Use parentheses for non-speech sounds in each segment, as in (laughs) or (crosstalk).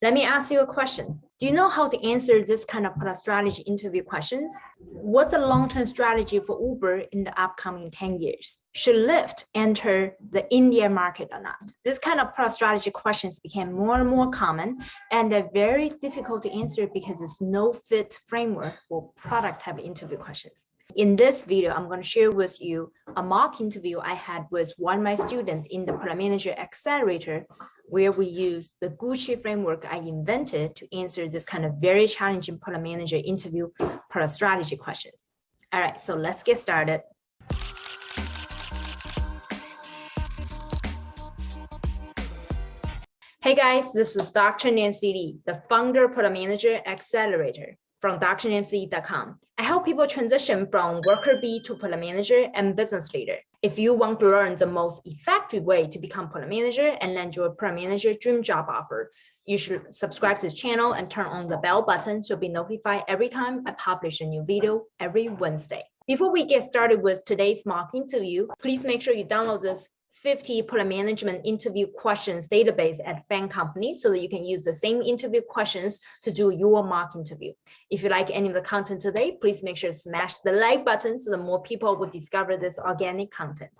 Let me ask you a question. Do you know how to answer this kind of product strategy interview questions? What's the long-term strategy for Uber in the upcoming 10 years? Should Lyft enter the India market or not? This kind of product strategy questions became more and more common and they're very difficult to answer because there's no fit framework for product type interview questions. In this video, I'm going to share with you a mock interview I had with one of my students in the Product Manager Accelerator where we use the Gucci framework I invented to answer this kind of very challenging product manager interview product strategy questions. All right, so let's get started. Hey guys, this is Dr. Nancy Li, the founder product manager accelerator from drnancy.com. I help people transition from worker bee to product manager and business leader. If you want to learn the most effective way to become product manager and land your product manager dream job offer, you should subscribe to this channel and turn on the bell button so be notified every time I publish a new video every Wednesday. Before we get started with today's mock interview, please make sure you download this 50 product management interview questions database at bank Company so that you can use the same interview questions to do your mock interview. If you like any of the content today, please make sure to smash the like button so that more people will discover this organic content.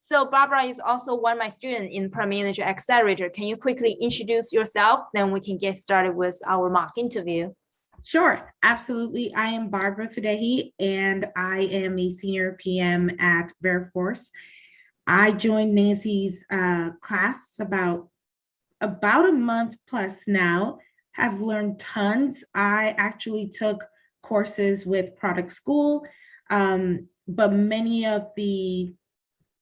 So Barbara is also one of my students in Product Manager Accelerator. Can you quickly introduce yourself? Then we can get started with our mock interview. Sure, absolutely. I am Barbara Fadehi, and I am a senior PM at Veriforce. I joined Nancy's uh, class about about a month plus now, have learned tons. I actually took courses with Product School, um, but many of the,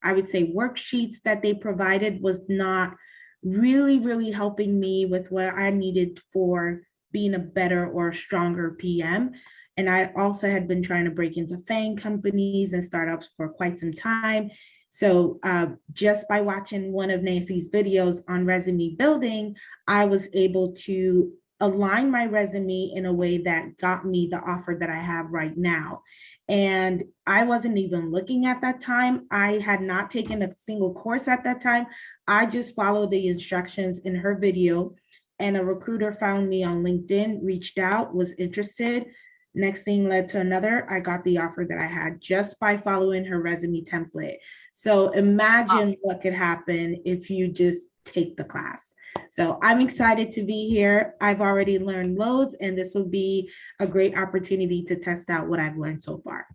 I would say, worksheets that they provided was not really, really helping me with what I needed for being a better or stronger PM. And I also had been trying to break into FANG companies and startups for quite some time. So uh, just by watching one of Nancy's videos on resume building, I was able to align my resume in a way that got me the offer that I have right now. And I wasn't even looking at that time. I had not taken a single course at that time. I just followed the instructions in her video and a recruiter found me on LinkedIn, reached out, was interested. Next thing led to another. I got the offer that I had just by following her resume template. So imagine what could happen if you just take the class. So I'm excited to be here. I've already learned loads and this will be a great opportunity to test out what I've learned so far.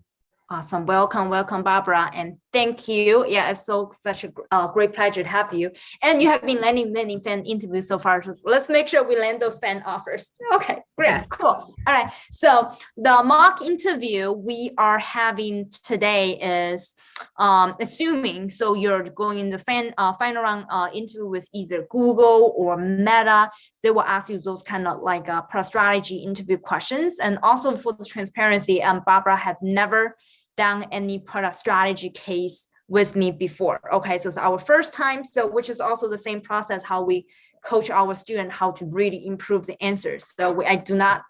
Awesome. Welcome, welcome, Barbara. And thank you. Yeah, it's so such a uh, great pleasure to have you. And you have been landing many FANG interviews so far. So let's make sure we land those FANG offers. Okay, great, cool. All right. So the mock interview we are having today is um, assuming so you're going in the FANG uh, final round uh, interview with either Google or Meta. They will ask you those kind of like uh, product strategy interview questions. And also for the transparency, um, Barbara had never done any product strategy case with me before. Okay, so it's our first time, so which is also the same process how we coach our student how to really improve the answers. So we, I do not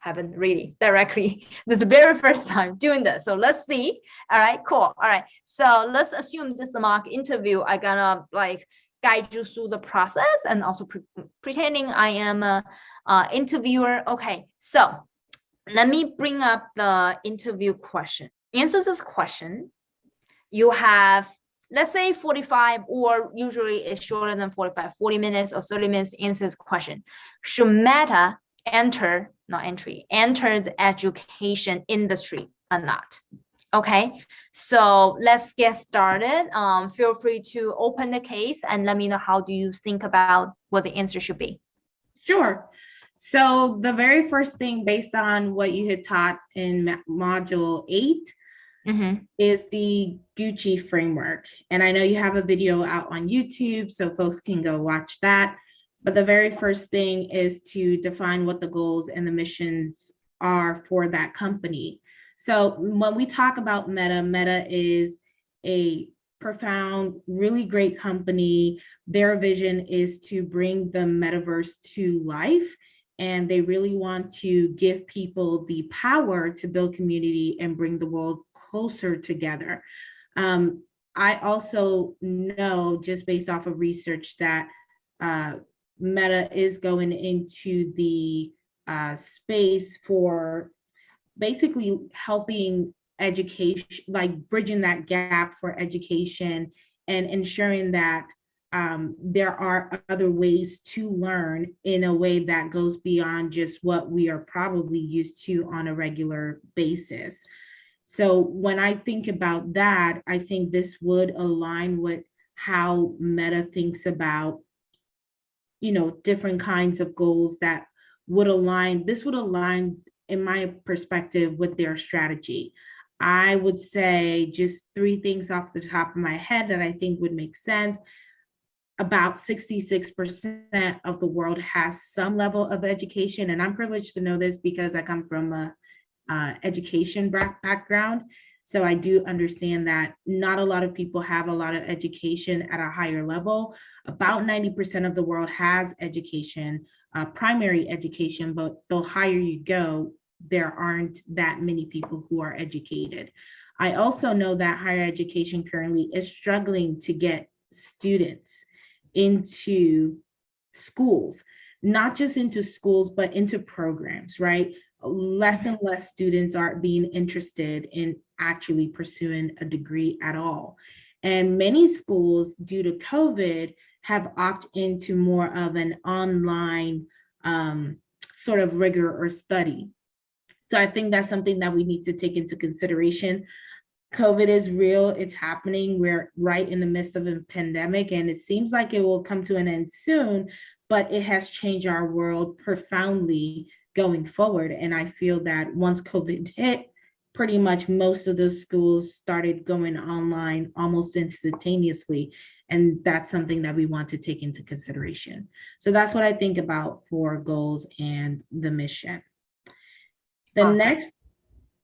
haven't really directly (laughs) this is the very first time doing this. So let's see. All right cool. All right. So let's assume this mock interview i gonna like guide you through the process and also pre pretending i am a, a interviewer. Okay so let me bring up the interview question answer this question, you have, let's say 45 or usually it's shorter than 45, 40 minutes or 30 minutes answer this question. Should Meta enter, not entry, enter the education industry or not? Okay, so let's get started. Um, feel free to open the case and let me know how do you think about what the answer should be. Sure. So the very first thing based on what you had taught in module eight mm -hmm. is the Gucci framework. And I know you have a video out on YouTube, so folks can go watch that. But the very first thing is to define what the goals and the missions are for that company. So when we talk about Meta, Meta is a profound, really great company. Their vision is to bring the metaverse to life and they really want to give people the power to build community and bring the world closer together. Um, I also know just based off of research that uh, Meta is going into the uh, space for basically helping education, like bridging that gap for education and ensuring that um, there are other ways to learn in a way that goes beyond just what we are probably used to on a regular basis. So when I think about that, I think this would align with how Meta thinks about, you know, different kinds of goals that would align, this would align, in my perspective, with their strategy. I would say just three things off the top of my head that I think would make sense about 66% of the world has some level of education. And I'm privileged to know this because I come from a uh, education background. So I do understand that not a lot of people have a lot of education at a higher level. About 90% of the world has education, uh, primary education, but the higher you go, there aren't that many people who are educated. I also know that higher education currently is struggling to get students into schools, not just into schools, but into programs, right? Less and less students are being interested in actually pursuing a degree at all. And many schools, due to COVID, have opted into more of an online um, sort of rigor or study. So I think that's something that we need to take into consideration. COVID is real, it's happening. We're right in the midst of a pandemic and it seems like it will come to an end soon, but it has changed our world profoundly going forward. And I feel that once COVID hit, pretty much most of those schools started going online almost instantaneously. And that's something that we want to take into consideration. So that's what I think about for goals and the mission. The Awesome. next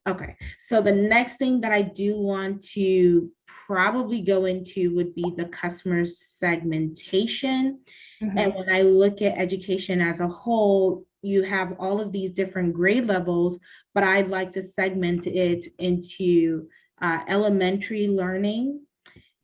Okay, so the next thing that I do want to probably go into would be the customer segmentation. Mhm. And when I look at education as a whole, you have all of these different grade levels, but I'd like to segment it into uh, elementary learning.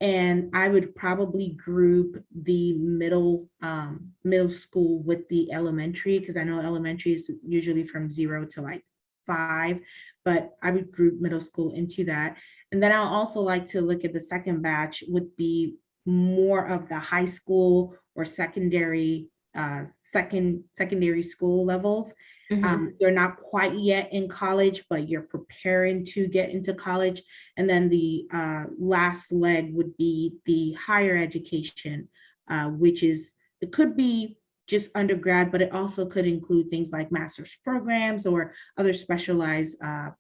And I would probably group the middle um, middle school with the elementary, because I know elementary is usually from zero to like five, but I would group middle school into that. And then I'll also like to look at the second batch would be more of the high school or secondary, uh, second, secondary school levels. Mhm. Um, they're not quite yet in college, but you're preparing to get into college. And then the uh, last leg would be the higher education, uh, which is, it could be just undergrad, but it also could include things like master's programs or other specialized uh,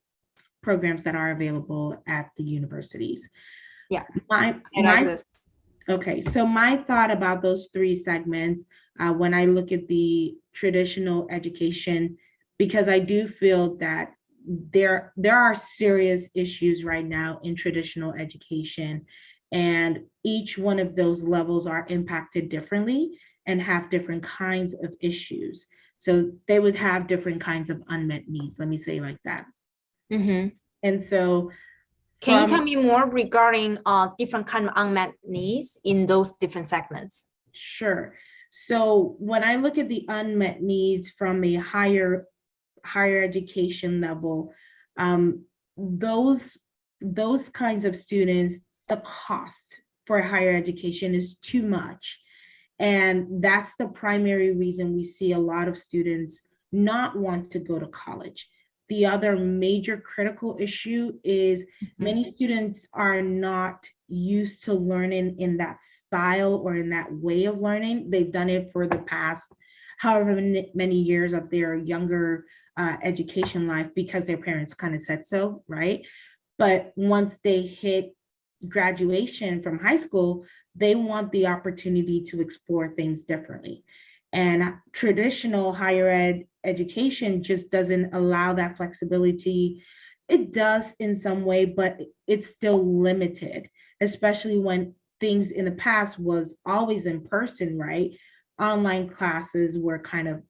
programs that are available at the universities. Yeah. My, my. Okay, so my thought about those three segments, uh, when I look at the traditional education, because I do feel that there, there are serious issues right now in traditional education. And each one of those levels are impacted differently and have different kinds of issues. So they would have different kinds of unmet needs, let me say like that. Mhm. And so Can you tell me more regarding uh different kind of unmet needs in those different segments? Sure. So when I look at the unmet needs from a higher, higher education level, um, those, those kinds of students, the cost for higher education is too much. And that's the primary reason we see a lot of students not want to go to college. The other major critical issue is many students are not used to learning in that style or in that way of learning. They've done it for the past however many many years of their younger uh, education life because their parents kind of said so, right? But once they hit graduation from high school, they want the opportunity to explore things differently. And traditional higher ed education just doesn't allow that flexibility. It does in some way, but it's still limited, especially when things in the past was always in person, right? Online classes were kind of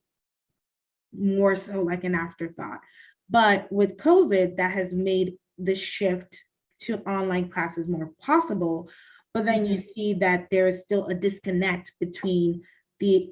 more so like an afterthought. But with COVID, that has made the shift to online classes more possible. But then you mm-hmm. see that there is still a disconnect between the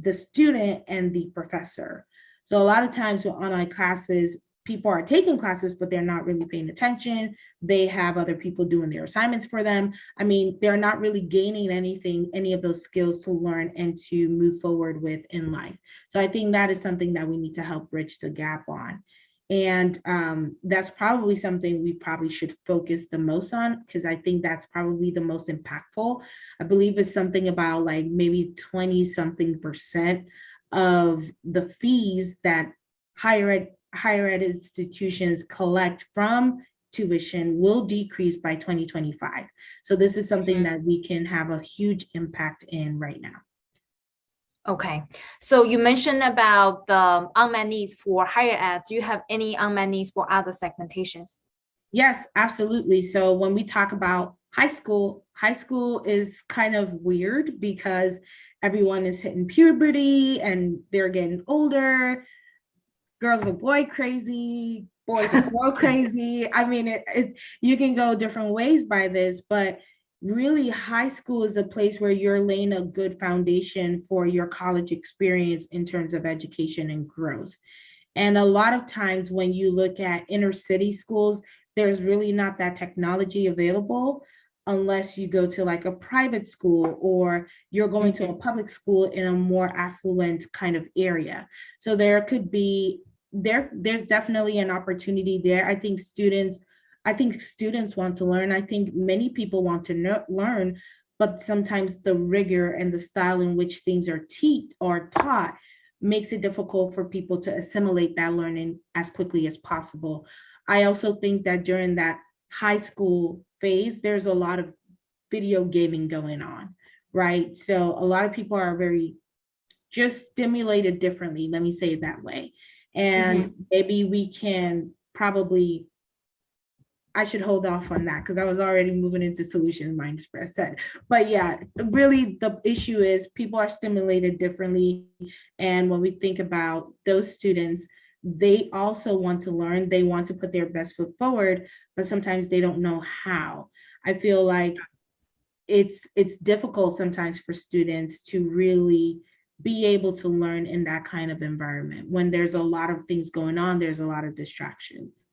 the student and the professor. So a lot of times with online classes, people are taking classes, but they're not really paying attention. They have other people doing their assignments for them. I mean, they're not really gaining anything, any of those skills to learn and to move forward with in life. So I think that is something that we need to help bridge the gap on. And um, that's probably something we probably should focus the most on because I think that's probably the most impactful. I believe it's something about like maybe 20 something percent of the fees that higher ed, higher ed institutions collect from tuition will decrease by 2025. So this is something Mhm. that we can have a huge impact in right now. Okay, so you mentioned about the unmet needs for higher ed. Do you have any unmet needs for other segmentations? Yes, absolutely. So when we talk about high school, high school is kind of weird because everyone is hitting puberty and they're getting older. Girls are boy crazy, boys are girl (laughs) crazy. I mean, it, it, you can go different ways by this, but really high school is a place where you're laying a good foundation for your college experience in terms of education and growth. And a lot of times when you look at inner city schools, there's really not that technology available unless you go to like a private school or you're going to a mm-hmm. public school in a more affluent kind of area. So there could be, there, there's definitely an opportunity there. I think students, I think students want to learn. I think many people want to know, learn, but sometimes the rigor and the style in which things are teach or taught makes it difficult for people to assimilate that learning as quickly as possible. I also think that during that high school phase, there's a lot of video gaming going on, right? So a lot of people are very just stimulated differently, let me say it that way. And mm-hmm. maybe we can probably, I should hold off on that because I was already moving into solution mindset said. But yeah, really the issue is people are stimulated differently. And when we think about those students, they also want to learn, they want to put their best foot forward, but sometimes they don't know how. I feel like it's it's difficult sometimes for students to really be able to learn in that kind of environment. When there's a lot of things going on, there's a lot of distractions.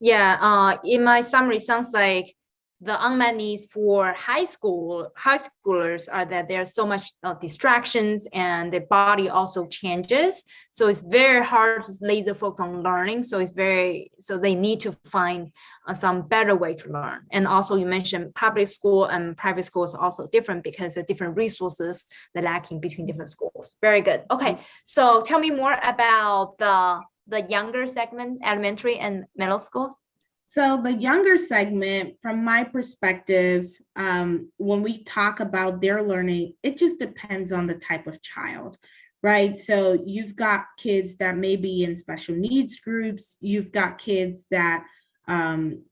Yeah, uh, in my summary, sounds like the unmet needs for high school, high schoolers are that there's so much uh, distractions and the body also changes. So it's very hard to laser focus on learning. So it's very, so they need to find uh, some better way to learn. And also you mentioned public school and private schools are also different because the different resources that lacking between different schools. Very good. Okay, so tell me more about the the younger segment, elementary and middle school. So the younger segment, from my perspective, um, when we talk about their learning, it just depends on the type of child, right? So you've got kids that may be in special needs groups. You've got kids that um,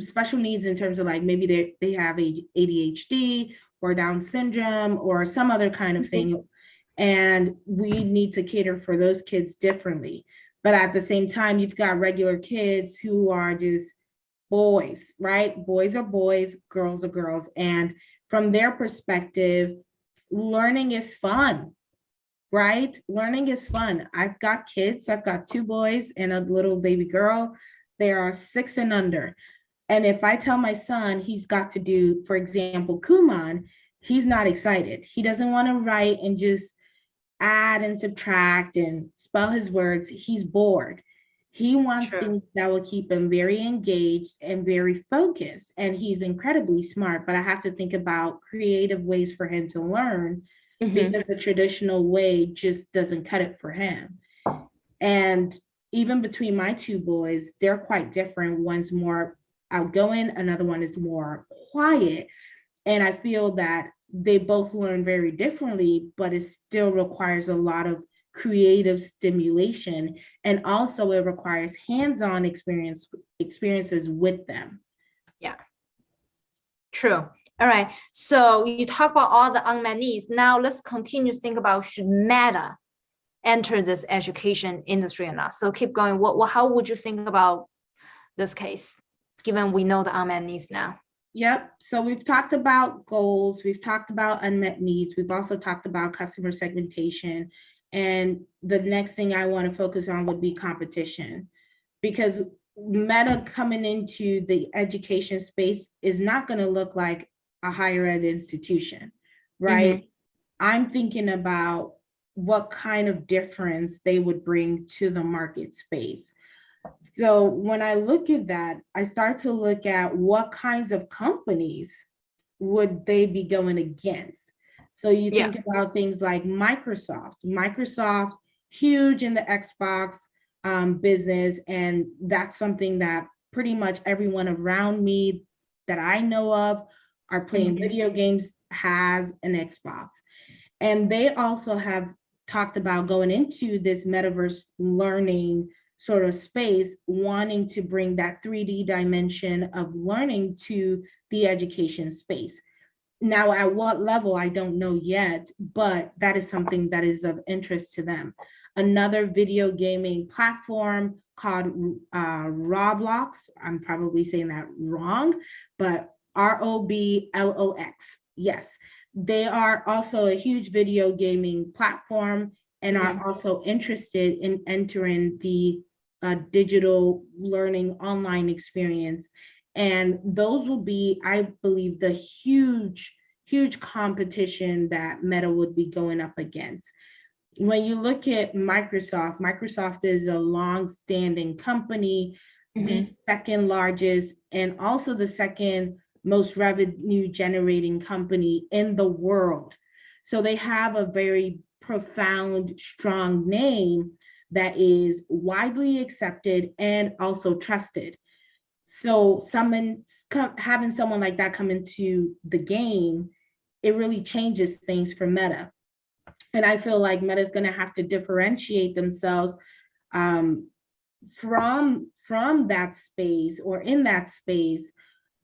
special needs in terms of like maybe they, they have a ADHD or Down syndrome or some other kind of thing. And we need to cater for those kids differently. But at the same time, you've got regular kids who are just boys, right? Boys are boys, girls are girls. And from their perspective, learning is fun, right? Learning is fun. I've got kids, I've got two boys and a little baby girl. They are six and under. And if I tell my son he's got to do, for example, Kumon, he's not excited. He doesn't want to write and just add and subtract and spell his words. He's bored. He wants True. things that will keep him very engaged and very focused. And he's incredibly smart, but I have to think about creative ways for him to learn Mhm. because the traditional way just doesn't cut it for him. And even between my two boys, they're quite different. One's more outgoing, another one is more quiet. And I feel that they both learn very differently, but it still requires a lot of creative stimulation. And also it requires hands-on experience experiences with them. Yeah, true. All right. So you talk about all the unmet needs. Now let's continue to think about should Meta enter this education industry or not? So keep going. What, what how would you think about this case, given we know the unmet needs now? Yep. So we've talked about goals, we've talked about unmet needs, we've also talked about customer segmentation. And the next thing I want to focus on would be competition. Because Meta coming into the education space is not going to look like a higher ed institution, mm-hmm. right? I'm thinking about what kind of difference they would bring to the market space. So when I look at that, I start to look at what kinds of companies would they be going against? So you Yeah. think about things like Microsoft. Microsoft, huge in the Xbox um, business, and that's something that pretty much everyone around me that I know of are playing Mhm. video games has an Xbox. And they also have talked about going into this metaverse learning sort of space, wanting to bring that 3D dimension of learning to the education space. Now, at what level, I don't know yet, but that is something that is of interest to them. Another video gaming platform called uh, Roblox, I'm probably saying that wrong, but R-O-B-L-O-X, yes. They are also a huge video gaming platform and are Mhm. also interested in entering the uh, digital learning online experience. And those will be, I believe, the huge, huge competition that Meta would be going up against. When you look at Microsoft, Microsoft is a long-standing company, mm-hmm. the second largest and also the second most revenue generating company in the world. So they have a very profound, strong name that is widely accepted and also trusted. So someone having someone like that come into the game, it really changes things for Meta. And I feel like Meta is going to have to differentiate themselves um, from from that space or in that space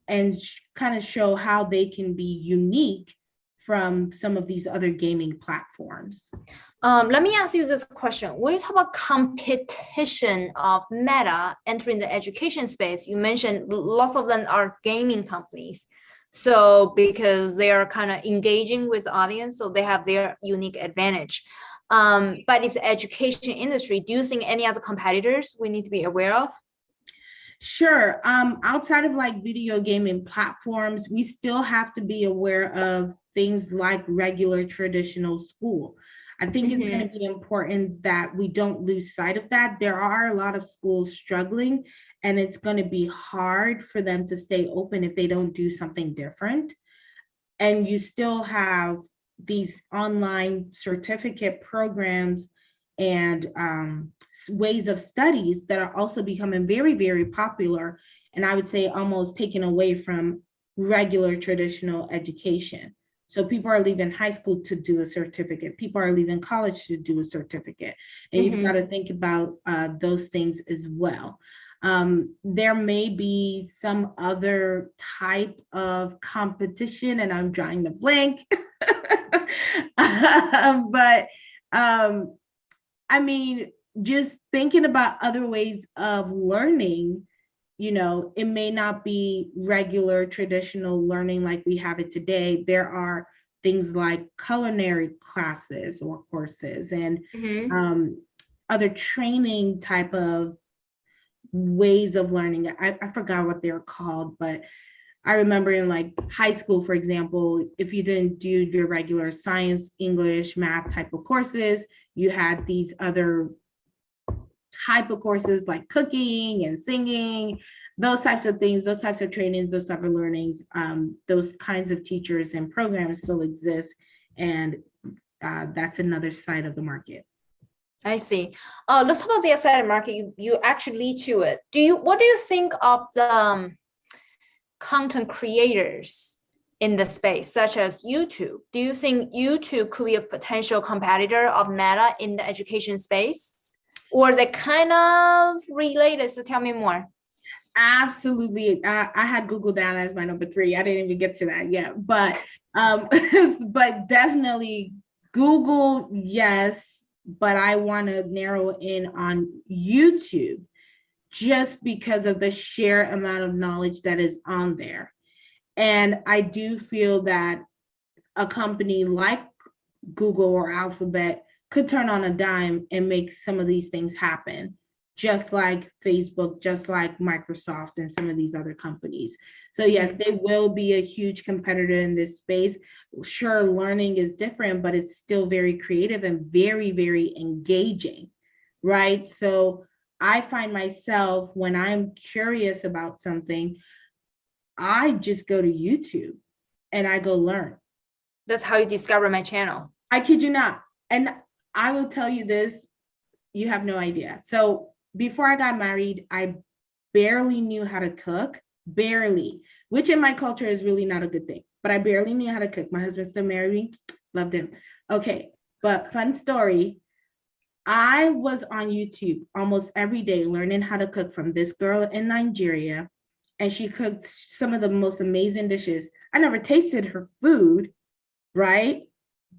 and kind of show how they can be unique from some of these other gaming platforms. Um, let me ask you this question. When you talk about competition of Meta entering the education space, you mentioned lots of them are gaming companies. So because they are kind of engaging with audience, so they have their unique advantage. Um, but it's education industry. Do you think any other competitors we need to be aware of? Sure. Um, outside of like video gaming platforms, we still have to be aware of things like regular traditional school. I think it's going to be important that we don't lose sight of that. There are a lot of schools struggling, and it's going to be hard for them to stay open if they don't do something different. And you still have these online certificate programs and um, ways of studies that are also becoming very, very popular. And I would say almost taken away from regular traditional education. So people are leaving high school to do a certificate. People are leaving college to do a certificate. And you've Mhm. got to think about uh, those things as well. Um, there may be some other type of competition and I'm drawing the blank. (laughs) But um, I mean, just thinking about other ways of learning, you know, it may not be regular traditional learning like we have it today. There are things like culinary classes or courses and Mhm. um, other training type of ways of learning. I, I forgot what they're called, but I remember in like high school, for example, if you didn't do your regular science, English, math type of courses, you had these other type of courses like cooking and singing, those types of things, those types of trainings, those type of learnings, um, those kinds of teachers and programs still exist. And uh, that's another side of the market. I see. Uh, let's talk about the asset market. You, you actually lead to it. Do you, what do you think of the um, content creators in the space, such as YouTube? Do you think YouTube could be a potential competitor of Meta in the education space? Or they kind of related, so tell me more. Absolutely. I, I had Google down as my number three. I didn't even get to that yet, but (laughs) um, (laughs) but definitely Google, yes, but I want to narrow in on YouTube just because of the sheer amount of knowledge that is on there. And I do feel that a company like Google or Alphabet could turn on a dime and make some of these things happen, just like Facebook, just like Microsoft and some of these other companies. So yes, they will be a huge competitor in this space. Sure, learning is different, but it's still very creative and very, very engaging, right? So I find myself when I'm curious about something, I just go to YouTube and I go learn. That's how you discover my channel. I kid you not. And I will tell you this, you have no idea. So before I got married, I barely knew how to cook, barely, which in my culture is really not a good thing, but I barely knew how to cook. My husband still married me, loved him. Okay, but fun story. I was on YouTube almost every day learning how to cook from this girl in Nigeria. And she cooked some of the most amazing dishes. I never tasted her food, right?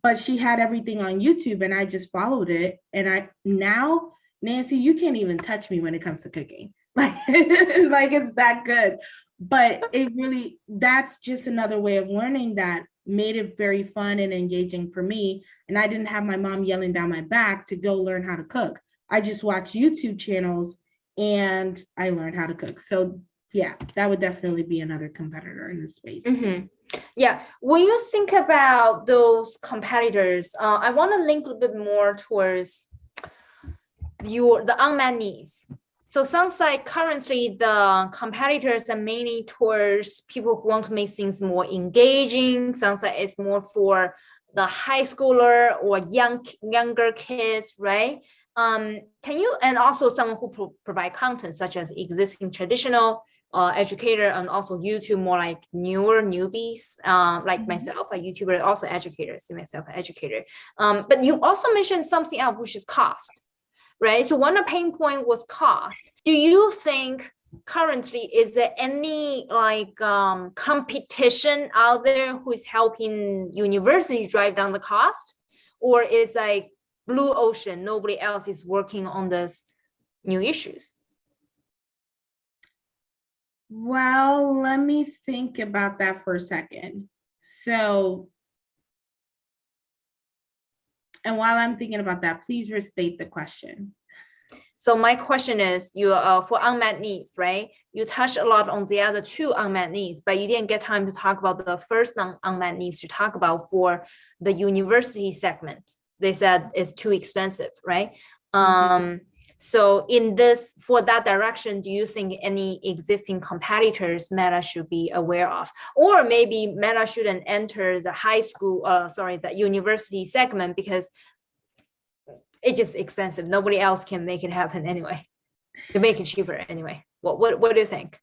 But she had everything on YouTube and I just followed it. And I now, Nancy, you can't even touch me when it comes to cooking. Like, (laughs) like it's that good. But it really, that's just another way of learning that made it very fun and engaging for me. And I didn't have my mom yelling down my back to go learn how to cook. I just watched YouTube channels and I learned how to cook. So yeah, that would definitely be another competitor in this space. Mhm. Yeah, when you think about those competitors, uh, I want to link a little bit more towards your the unmet needs. So sounds like currently the competitors are mainly towards people who want to make things more engaging. Sounds like it's more for the high schooler or young younger kids, right? Um, can you and also someone who pro provide content such as existing traditional uh, educator and also YouTube more like newer newbies, uh, like Mhm. myself, a YouTuber, also educator, see myself an educator. Um, but you also mentioned something else, which is cost, right? So one of the pain point was cost. Do you think currently is there any like um, competition out there who is helping university drive down the cost, or is like blue ocean, nobody else is working on this new issues? Well, let me think about that for a second. So, and while I'm thinking about that, please restate the question. So my question is, you uh, for unmet needs, right? You touched a lot on the other two unmet needs, but you didn't get time to talk about the first non unmet needs to talk about for the university segment. They said it's too expensive, right? Um, so in this, for that direction, do you think any existing competitors Meta should be aware of? Or maybe Meta shouldn't enter the high school, uh, sorry, the university segment because it's just expensive. Nobody else can make it happen anyway. To make it cheaper anyway. What what what do you think?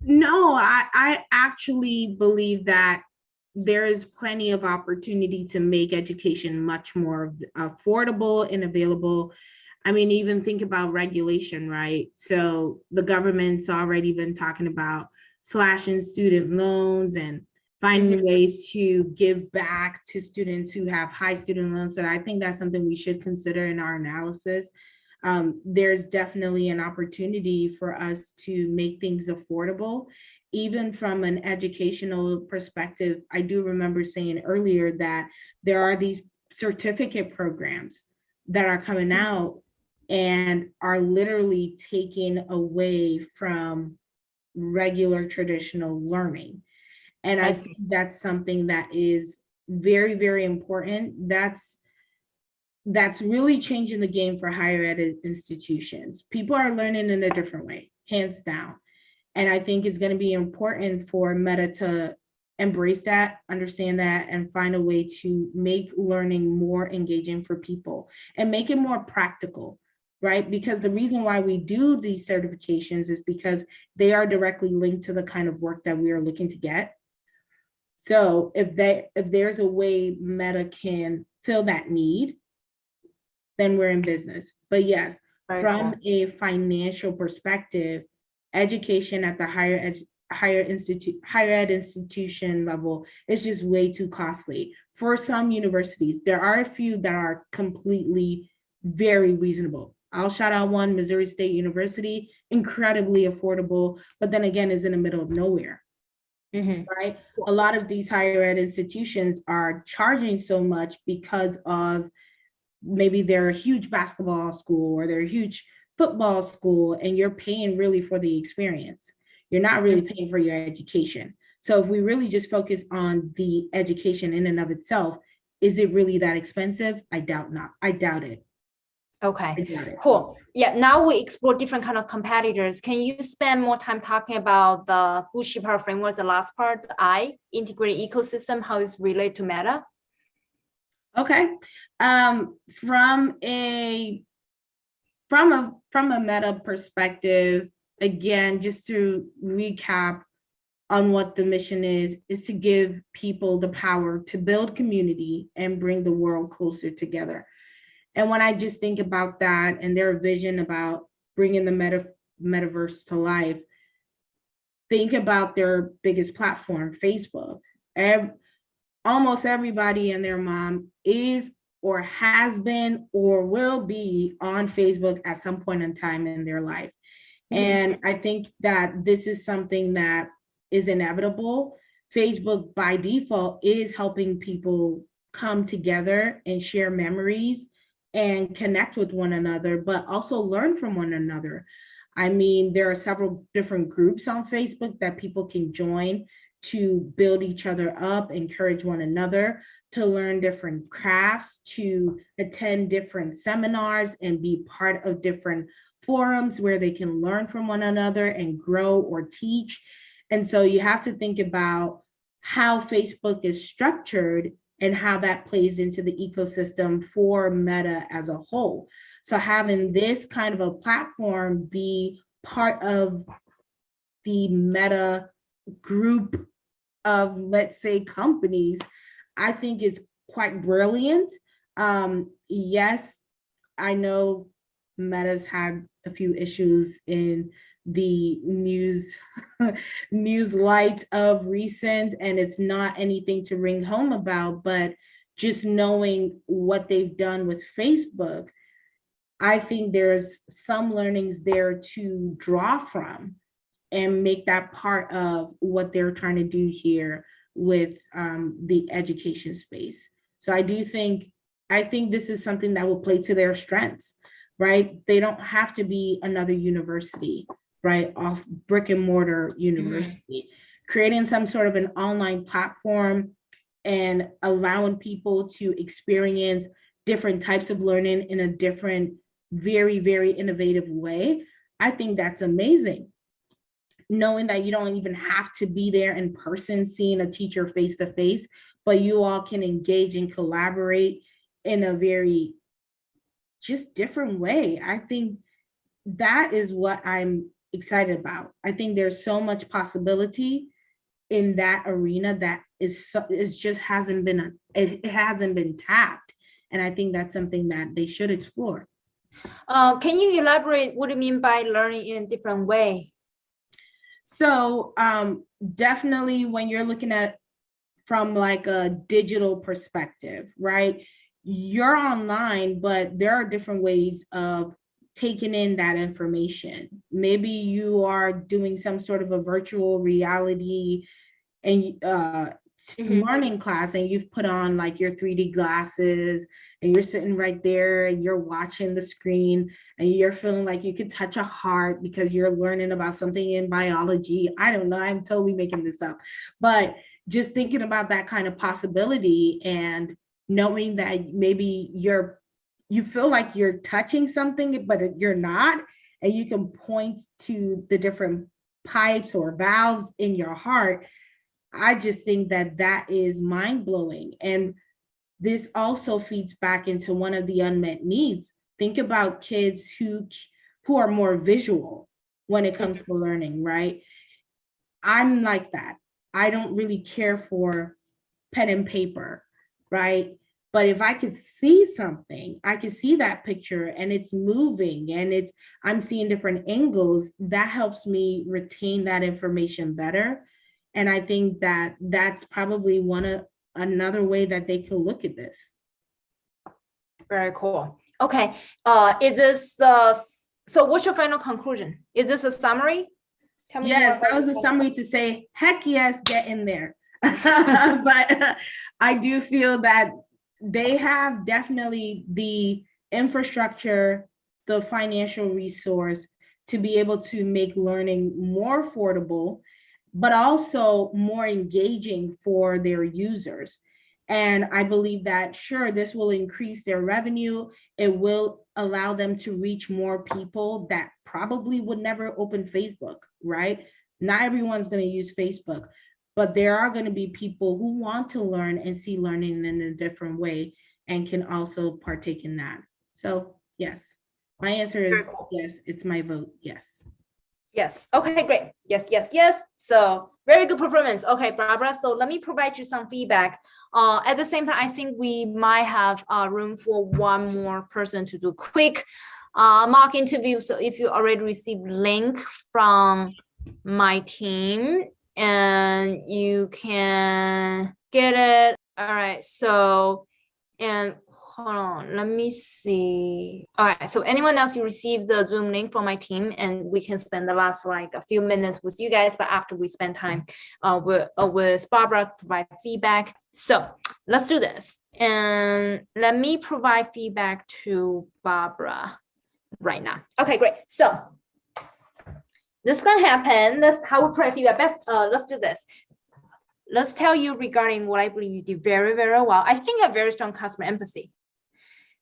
No, I, I actually believe that there is plenty of opportunity to make education much more affordable and available. I mean, even think about regulation, right? So the government's already been talking about slashing student loans and finding ways to give back to students who have high student loans. And I think that's something we should consider in our analysis. Um, there's definitely an opportunity for us to make things affordable. Even from an educational perspective, I do remember saying earlier that there are these certificate programs that are coming out and are literally taken away from regular traditional learning. And I I think that's something that is very, very important. That's that's really changing the game for higher ed institutions. People are learning in a different way, hands down. And I think it's going to be important for Meta to embrace that, understand that, and find a way to make learning more engaging for people and make it more practical, right? Because the reason why we do these certifications is because they are directly linked to the kind of work that we are looking to get. So if they if there's a way Meta can fill that need, then we're in business. But yes, Very from a financial perspective, education at the higher ed, higher institute, higher ed institution level is just way too costly. For some universities, there are a few that are completely very reasonable. I'll shout out one, Missouri State University, incredibly affordable, but then again is in the middle of nowhere. Mhm. right? A lot of these higher ed institutions are charging so much because of maybe they're a huge basketball school or they're a huge football school and you're paying really for the experience. You're not really paying for your education. So if we really just focus on the education in and of itself, is it really that expensive? I doubt not. I doubt it. Okay. I doubt it. Cool. Yeah, now we explore different kind of competitors. Can you spend more time talking about the Gucci Power Framework, the last part, the I, integrated ecosystem, how it's related to Meta? Okay, um, from a, from a, from a meta perspective, again, just to recap on what the mission is, is to give people the power to build community and bring the world closer together. And when I just think about that and their vision about bringing the meta, metaverse to life, think about their biggest platform, Facebook. Ev- almost everybody and their mom is or has been or will be on Facebook at some point in time in their life. Mhm. And I think that this is something that is inevitable. Facebook by default is helping people come together and share memories and connect with one another, but also learn from one another. I mean, there are several different groups on Facebook that people can join to build each other up, encourage one another, to learn different crafts, to attend different seminars and be part of different forums where they can learn from one another and grow or teach. And so you have to think about how Facebook is structured and how that plays into the ecosystem for Meta as a whole. So having this kind of a platform be part of the Meta group of, let's say, companies, I think it's quite brilliant. Um, yes, I know Meta's had a few issues in the news (laughs) news light of recent and it's not anything to ring home about but just knowing what they've done with facebook i think there's some learnings there to draw from and make that part of what they're trying to do here with um, the education space. So i do think i think this is something that will play to their strengths right? They don't have to be another university right, off brick and mortar mm-hmm. university, creating some sort of an online platform and allowing people to experience different types of learning in a different, very, very innovative way. I think that's amazing. Knowing that you don't even have to be there in person, seeing a teacher face to face, but you all can engage and collaborate in a very just different way. I think that is what I'm excited about. I think there's so much possibility in that arena that is so, is just hasn't been a, it, it hasn't been tapped. And I think that's something that they should explore. Uh, can you elaborate what do you mean by learning in a different way? So um, definitely when you're looking at from like a digital perspective, right? You're online, but there are different ways of taking in that information. Maybe you are doing some sort of a virtual reality and uh, Mhm. learning class and you've put on like your 3D glasses and you're sitting right there and you're watching the screen and you're feeling like you could touch a heart because you're learning about something in biology. I don't know, I'm totally making this up. But just thinking about that kind of possibility and knowing that maybe you're you feel like you're touching something, but you're not, and you can point to the different pipes or valves in your heart. I just think that that is mind blowing. And this also feeds back into one of the unmet needs. Think about kids who, who are more visual when it comes mm-hmm. to learning, right? I'm like that. I don't really care for pen and paper, right? But if I could see something, I could see that picture and it's moving and it's, I'm seeing different angles, that helps me retain that information better. And I think that that's probably one of, another way that they can look at this. Very cool. Okay, uh, is this, uh, so what's your final conclusion? Is this a summary? Tell me Yes, that was a summary to say, heck yes, get in there. (laughs) But (laughs) I do feel that they have definitely the infrastructure, the financial resource to be able to make learning more affordable, but also more engaging for their users. And I believe that, sure, this will increase their revenue. It will allow them to reach more people that probably would never open Facebook, right? Not everyone's going to use Facebook, but there are going to be people who want to learn and see learning in a different way and can also partake in that. So yes, my answer is yes, it's my vote, yes. Yes, okay, great. Yes, yes, yes. So very good performance. Okay, Barbara, so let me provide you some feedback. Uh, at the same time, I think we might have uh, room for one more person to do quick uh, mock interview. So if you already received link from my team and you can get it. All right, so and hold on, let me see. All right, so anyone else, you received the Zoom link from my team and we can spend the last like a few minutes with you guys, but after we spend time uh, with, uh, with Barbara to provide feedback. So let's do this. And let me provide feedback to Barbara right now. Okay, great. So this can happen. That's how we provide feedback. Best, uh, let's do this let's tell you regarding what I believe you did very, very well. I think you have very strong customer empathy.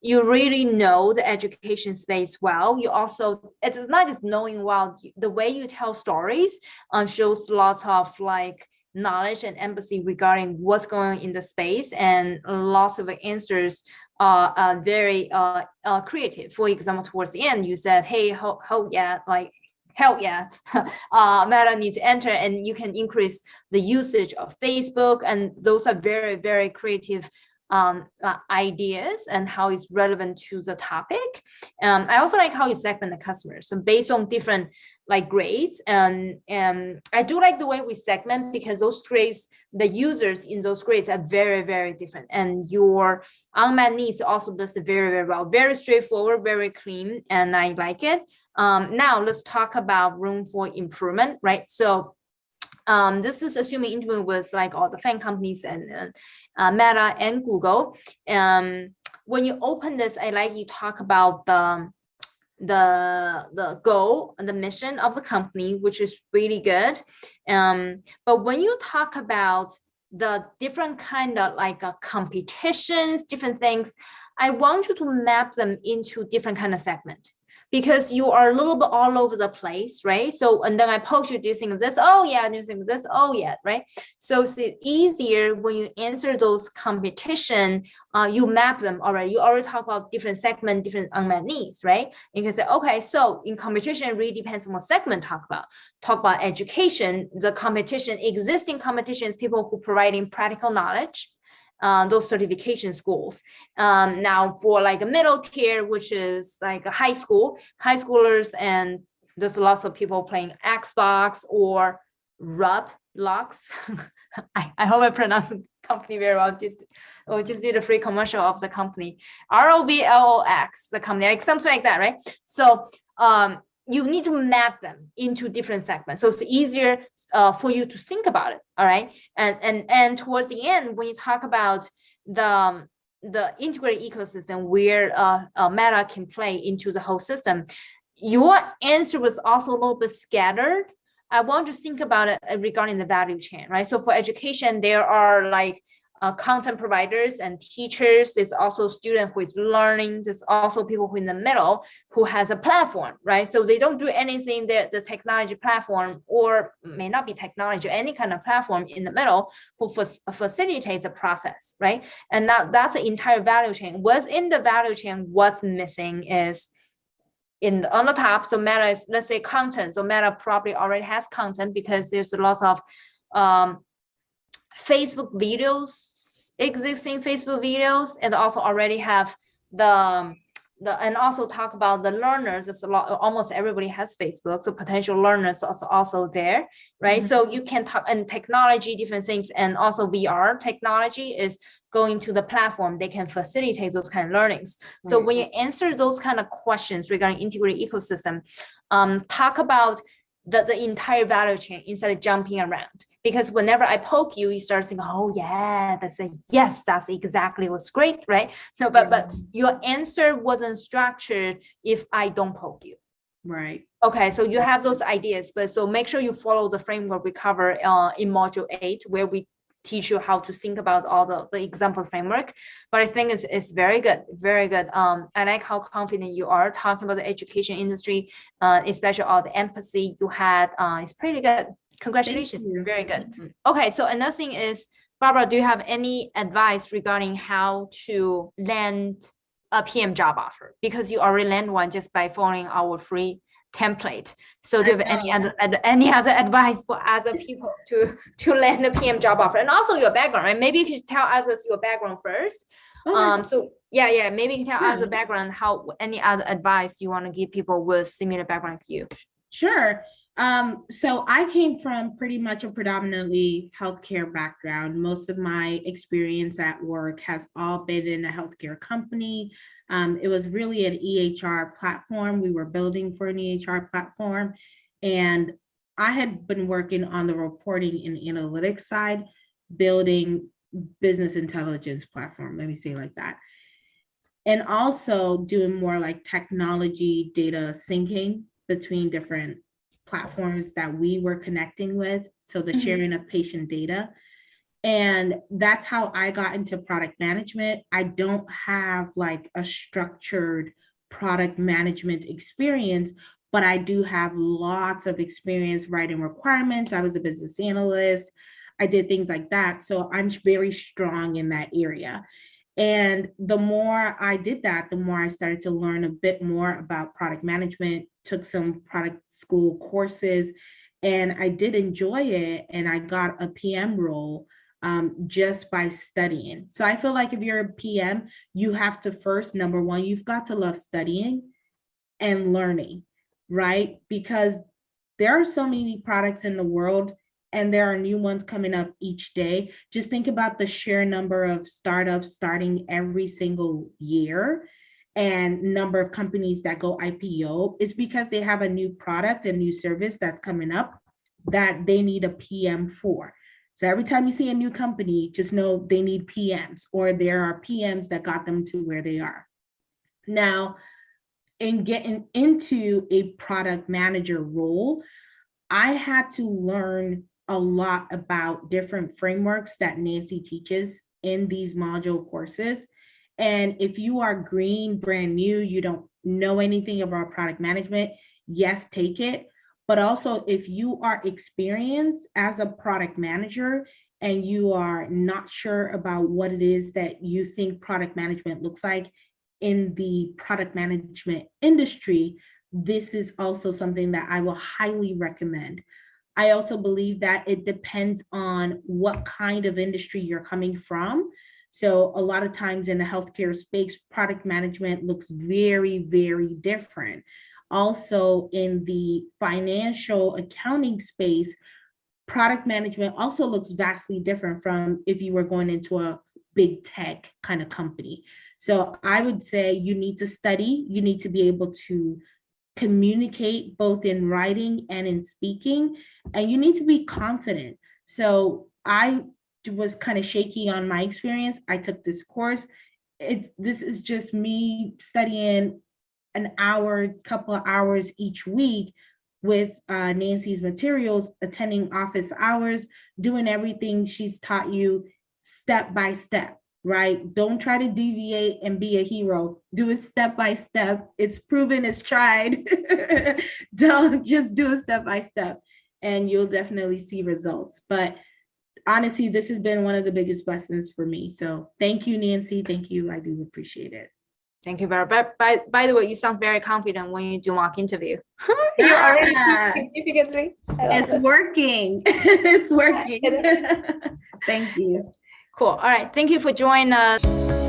You really know the education space well. You also, it is not just knowing well, the way you tell stories um, shows lots of like knowledge and empathy regarding what's going in the space and lots of answers are uh, very uh, uh, creative. For example, towards the end, you said, hey, ho yeah, like hell yeah, (laughs) uh, Meta needs to enter and you can increase the usage of Facebook. And those are very, very creative um, uh, ideas and how it's relevant to the topic. Um, I also like how you segment the customers. So based on different like grades and, and I do like the way we segment because those grades, the users in those grades are very, very different. And your unmet needs also does very, very well, very straightforward, very clean, and I like it. Um, now let's talk about room for improvement, right? So um, this is assuming interview with like all the FANG companies and uh, Meta and Google. Um, when you open this, I like you talk about the the the goal and the mission of the company, which is really good. Um, but when you talk about the different kind of like uh, competitions, different things, I want you to map them into different kind of segment because you are a little bit all over the place, right? So, and then I post you, do you think of this? Oh yeah, do you think of this? Oh yeah, right? So it's easier when you answer those competition, uh, you map them already. You already talk about different segment, different unmet needs, right? You can say, okay, so in competition, it really depends on what segment talk about. Talk about education, the competition, existing competitions, people who providing practical knowledge, uh, those certification schools. Um, now for like a middle tier, which is like a high school, high schoolers, and there's lots of people playing Xbox or Rub. (laughs) I, I hope I pronounced the company very well. Did, or just did a free commercial of the company. R-O-B-L-O-X, the company, like something like that, right? So um, you need to map them into different segments. So it's easier uh, for you to think about it. All right. And, and, and towards the end, when you talk about the, um, the integrated ecosystem where uh, uh, Meta can play into the whole system, your answer was also a little bit scattered. I want to think about it uh, regarding the value chain, right? So for education, there are like uh, content providers and teachers. There's also student who is learning. There's also people who in the middle who has a platform, right? So they don't do anything that the technology platform or may not be technology, any kind of platform in the middle who facilitates the process, right? And now that's the entire value chain. What's in the value chain, what's missing is in on the top. So Meta is, let's say content. So Meta probably already has content because there's lots of um, Facebook videos, existing Facebook videos, and also already have the, um, the and also talk about the learners. It's a lot, almost everybody has Facebook, so potential learners also also there, right? Mhm. So you can talk and technology, different things, and also VR technology is going to the platform. They can facilitate those kind of learnings. So when you answer those kind of questions regarding integrated ecosystem, um, talk about the, the entire value chain instead of jumping around. Because whenever I poke you, you start thinking, oh yeah, that's a yes, that's exactly what's great, right? So, but but your answer wasn't structured if I don't poke you. Right. Okay, so you have those ideas, but so make sure you follow the framework we cover uh, in module eight, where we teach you how to think about all the, the example framework. But I think it's, it's very good, very good. Um, I like how confident you are talking about the education industry, uh, especially all the empathy you had. Uh, it's pretty good. Congratulations, very good. Okay, so another thing is, Barbara, do you have any advice regarding how to land a PM job offer? Because you already land one just by following our free template. So do you have any other any other advice for other people to to land a PM job offer? And also your background, right? Maybe you should tell us your background first. Okay. Um, so yeah, yeah, maybe you can tell us the background, how any other advice you want to give people with similar background to you. Sure. Um, so I came from pretty much a predominantly healthcare background. Most of my experience at work has all been in a healthcare company. Um, it was really an EHR platform. We were building for an EHR platform. And I had been working on the reporting and analytics side, building business intelligence platform, let me say like that. And also doing more like technology data syncing between different platforms that we were connecting with. So the Mhm. sharing of patient data. And that's how I got into product management. I don't have like a structured product management experience, but I do have lots of experience writing requirements. I was a business analyst. I did things like that. So I'm very strong in that area. And the more I did that, the more I started to learn a bit more about product management, took some product school courses, and I did enjoy it. And I got a PM role um, just by studying. So I feel like if you're a PM, you have to first, number one, you've got to love studying and learning, right? Because there are so many products in the world and there are new ones coming up each day. Just think about the sheer number of startups starting every single year and number of companies that go IPO is because they have a new product and new service that's coming up that they need a PM for. So every time you see a new company, just know they need PMs or there are PMs that got them to where they are. Now, in getting into a product manager role, I had to learn a lot about different frameworks that Nancy teaches in these module courses. And if you are green, brand new, you don't know anything about product management, yes, take it. But also if you are experienced as a product manager and you are not sure about what it is that you think product management looks like in the product management industry, this is also something that I will highly recommend. I also believe that it depends on what kind of industry you're coming from. So a lot of times in the healthcare space, product management looks very, very different. Also in the financial accounting space, product management also looks vastly different from if you were going into a big tech kind of company. So I would say you need to study, you need to be able to communicate both in writing and in speaking, and you need to be confident. So I was kind of shaky on my experience. I took this course. It, this is just me studying an hour, couple of hours each week with uh, Nancy's materials, attending office hours, doing everything she's taught you step by step, right? Don't try to deviate and be a hero. Do it step by step. It's proven, it's tried. (laughs) Don't just do it step by step and you'll definitely see results. But honestly, this has been one of the biggest blessings for me. So thank you, Nancy. Thank you. I do appreciate it. Thank you, Barbara. But by, by the way, you sound very confident when you do mock interview. (laughs) you already significantly. It's this. working. (laughs) It's working. (laughs) Thank you. Cool. All right. Thank you for joining us.